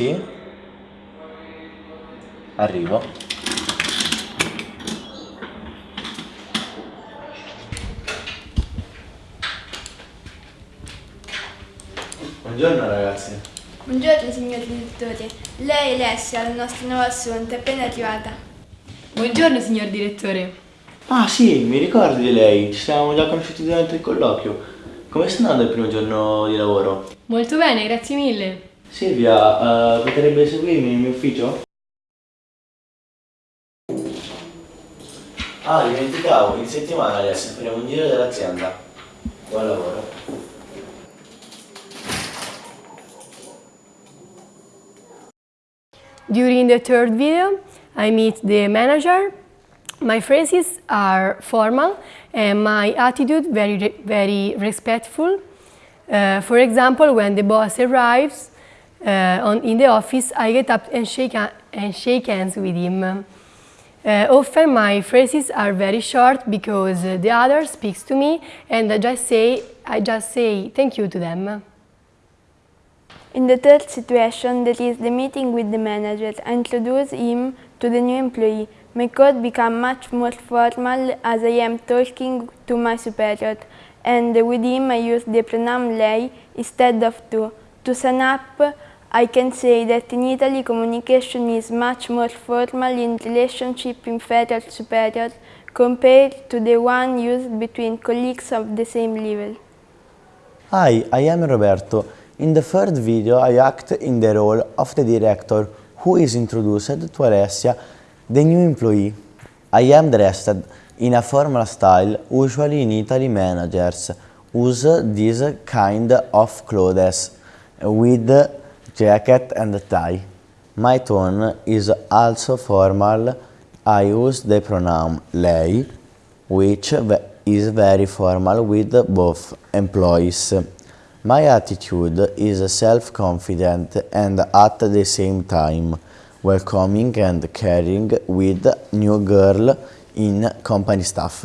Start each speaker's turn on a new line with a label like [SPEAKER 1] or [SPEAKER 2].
[SPEAKER 1] Sì. Arrivo. Buongiorno ragazzi.
[SPEAKER 2] Buongiorno signor direttore, lei è Alessia, la nostra nuova assunta, è appena arrivata.
[SPEAKER 3] Buongiorno signor direttore.
[SPEAKER 1] Ah sì, mi ricordo di lei, ci siamo già conosciuti durante il colloquio. Come sta andando il primo giorno di lavoro?
[SPEAKER 3] Molto bene, grazie mille.
[SPEAKER 1] Silvia, uh, potrebbe seguirmi nel mio ufficio? Ah, dimenticavo, in settimana adesso faremo un giro dell'azienda. Buon lavoro.
[SPEAKER 3] During the third video, I meet the manager. My phrases are formal and my attitude very, very respectful. Uh, for example, when the boss arrives uh, on, in the office, I get up and shake, and shake hands with him. Uh, often my phrases are very short because uh, the other speaks to me and I just say, I just say thank you to them.
[SPEAKER 2] In the third situation, that is the meeting with the manager, I introduce him to the new employee. My code become much more formal as I am talking to my superior, and with him I use the pronoun lei instead of tu. To sign up, I can say that in Italy communication is much more formal in relationship inferior-superior compared to the one used between colleagues of the same level.
[SPEAKER 4] Hi, I am Roberto. In the third video, I act in the role of the director who is introduced to Alessia, the new employee. I am dressed in a formal style, usually in Italy managers use this kind of clothes with jacket and tie. My tone is also formal. I use the pronoun lei, which is very formal with both employees. My attitude is self-confident and at the same time welcoming and caring with new girl in company staff.